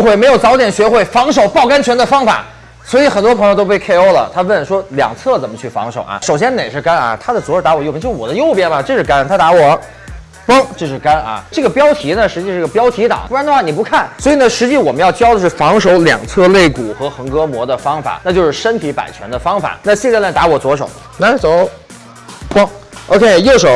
悔没有早点学会防守爆杆拳的方法。所以很多朋友都被 KO 了。他问说两侧怎么去防守啊？首先哪是杆啊？他的左手打我右边，就我的右边嘛，这是杆，他打我。嘣，这是杆啊！这个标题呢，实际是个标题党，不然的话你不看。所以呢，实际我们要教的是防守两侧肋骨和横膈膜的方法，那就是身体摆拳的方法。那现在呢打我左手，来走，嘣，OK，右手，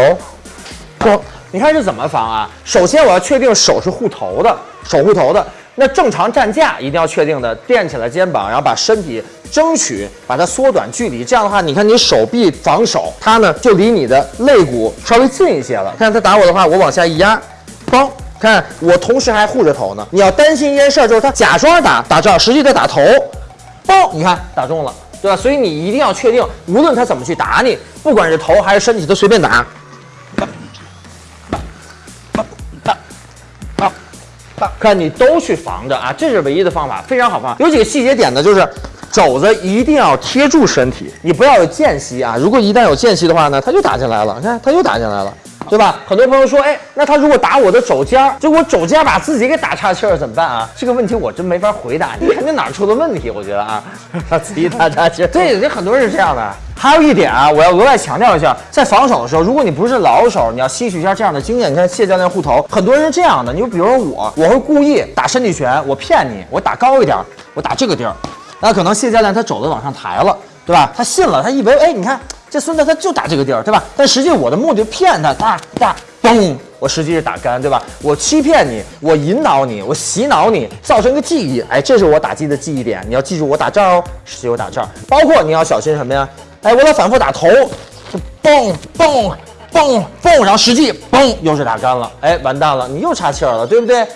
嘣，你看是怎么防啊？首先我要确定手是护头的，手护头的。那正常站架一定要确定的，垫起来肩膀，然后把身体争取把它缩短距离。这样的话，你看你手臂防守，它呢就离你的肋骨稍微近一些了。看他打我的话，我往下一压，嘣，看我同时还护着头呢。你要担心一件事儿，就是他假装打打这儿，实际在打头，嘣，你看打中了，对吧？所以你一定要确定，无论他怎么去打你，不管是头还是身体，都随便打。看看你都去防着啊，这是唯一的方法，非常好防。有几个细节点呢，就是肘子一定要贴住身体，你不要有间隙啊。如果一旦有间隙的话呢，他就打进来了。你看，他又打进来了，对吧？很多朋友说，哎，那他如果打我的肘尖儿，结果肘尖把自己给打岔气儿怎么办啊？这个问题我真没法回答，你肯定哪儿出了问题，我觉得啊，他自己打岔气儿。对，这很多人是这样的。还有一点啊，我要额外强调一下，在防守的时候，如果你不是老手，你要吸取一下这样的经验。你看谢教练护头，很多人是这样的。你就比如说我，我会故意打身体拳，我骗你，我打高一点，我打这个地儿，那可能谢教练他肘子往上抬了，对吧？他信了，他以为哎，你看这孙子他就打这个地儿，对吧？但实际我的目的骗他，打打嘣，我实际是打杆，对吧？我欺骗你，我引导你，我洗脑你，造成个记忆，哎，这是我打击的记忆点。你要记住我打这儿哦，实际我打这儿，包括你要小心什么呀？哎，我老反复打头，就嘣嘣嘣嘣，然后实际嘣又是打干了，哎，完蛋了，你又岔气儿了，对不对？